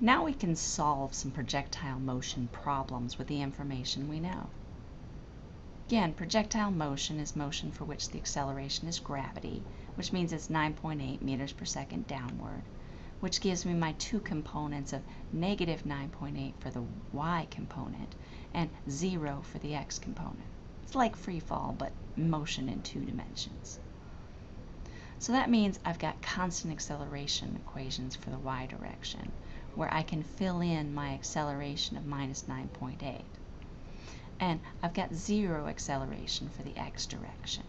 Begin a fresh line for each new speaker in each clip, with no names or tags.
Now we can solve some projectile motion problems with the information we know. Again, projectile motion is motion for which the acceleration is gravity, which means it's 9.8 meters per second downward, which gives me my two components of negative 9.8 for the y component and 0 for the x component. It's like free fall, but motion in two dimensions. So that means I've got constant acceleration equations for the y direction, where I can fill in my acceleration of minus 9.8. And I've got zero acceleration for the x direction.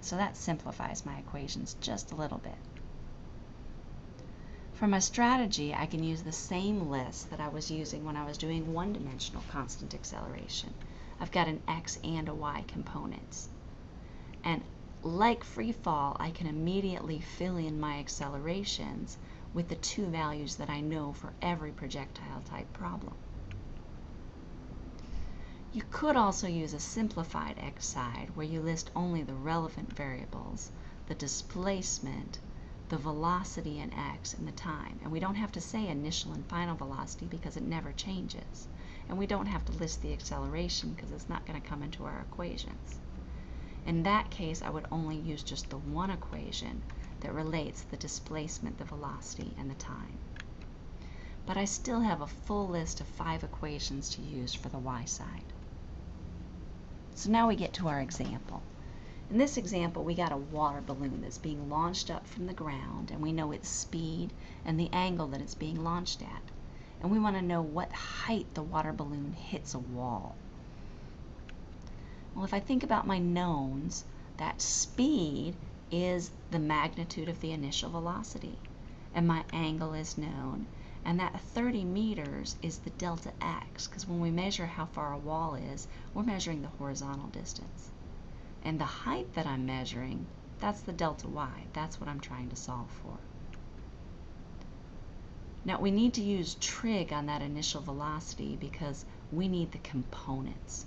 So that simplifies my equations just a little bit. For my strategy, I can use the same list that I was using when I was doing one-dimensional constant acceleration. I've got an x and a y components. And like free fall, I can immediately fill in my accelerations with the two values that I know for every projectile type problem. You could also use a simplified x side where you list only the relevant variables, the displacement, the velocity in x, and the time. And we don't have to say initial and final velocity because it never changes. And we don't have to list the acceleration because it's not going to come into our equations. In that case, I would only use just the one equation that relates the displacement, the velocity, and the time. But I still have a full list of five equations to use for the y side. So now we get to our example. In this example, we got a water balloon that's being launched up from the ground, and we know its speed and the angle that it's being launched at. And we want to know what height the water balloon hits a wall. Well, if I think about my knowns, that speed is the magnitude of the initial velocity, and my angle is known, and that 30 meters is the delta x, because when we measure how far a wall is, we're measuring the horizontal distance. And the height that I'm measuring, that's the delta y. That's what I'm trying to solve for. Now we need to use trig on that initial velocity because we need the components.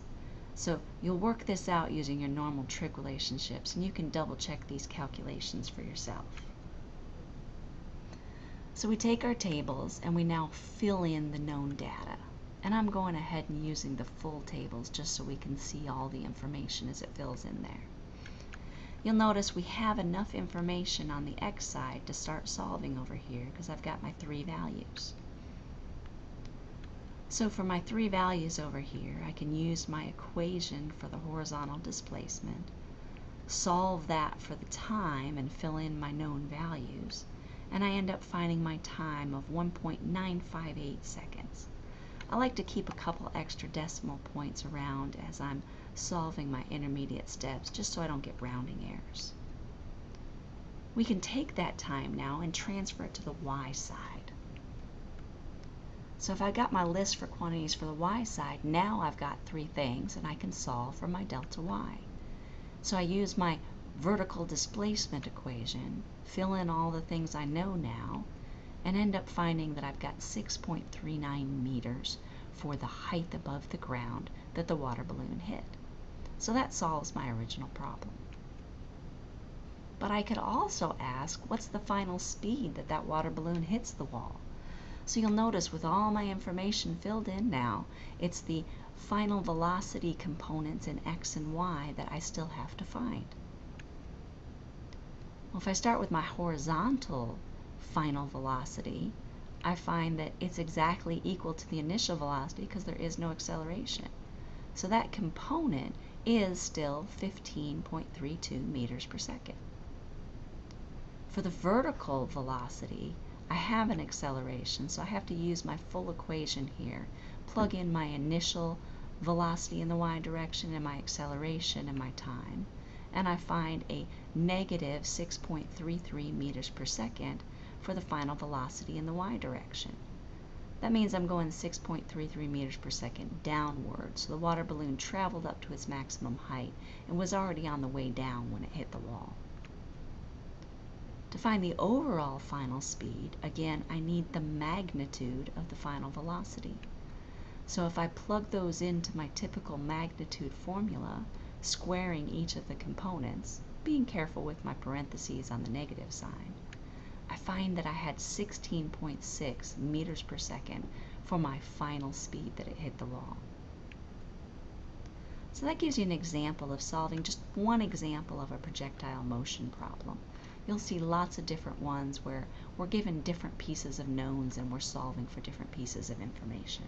So you'll work this out using your normal trig relationships and you can double check these calculations for yourself. So we take our tables and we now fill in the known data. And I'm going ahead and using the full tables just so we can see all the information as it fills in there. You'll notice we have enough information on the x side to start solving over here because I've got my three values. So for my three values over here, I can use my equation for the horizontal displacement, solve that for the time and fill in my known values, and I end up finding my time of 1.958 seconds. I like to keep a couple extra decimal points around as I'm solving my intermediate steps just so I don't get rounding errors. We can take that time now and transfer it to the y side. So if I got my list for quantities for the y side, now I've got three things and I can solve for my delta y. So I use my vertical displacement equation, fill in all the things I know now, and end up finding that I've got 6.39 meters for the height above the ground that the water balloon hit. So that solves my original problem. But I could also ask, what's the final speed that that water balloon hits the wall? So you'll notice with all my information filled in now, it's the final velocity components in x and y that I still have to find. Well, if I start with my horizontal final velocity, I find that it's exactly equal to the initial velocity because there is no acceleration. So that component is still 15.32 meters per second. For the vertical velocity, I have an acceleration, so I have to use my full equation here, plug in my initial velocity in the y direction and my acceleration and my time, and I find a negative 6.33 meters per second for the final velocity in the y direction. That means I'm going 6.33 meters per second downward, so the water balloon traveled up to its maximum height and was already on the way down when it hit the wall. To find the overall final speed, again, I need the magnitude of the final velocity. So if I plug those into my typical magnitude formula, squaring each of the components, being careful with my parentheses on the negative sign, I find that I had 16.6 meters per second for my final speed that it hit the wall. So that gives you an example of solving just one example of a projectile motion problem. You'll see lots of different ones where we're given different pieces of knowns and we're solving for different pieces of information.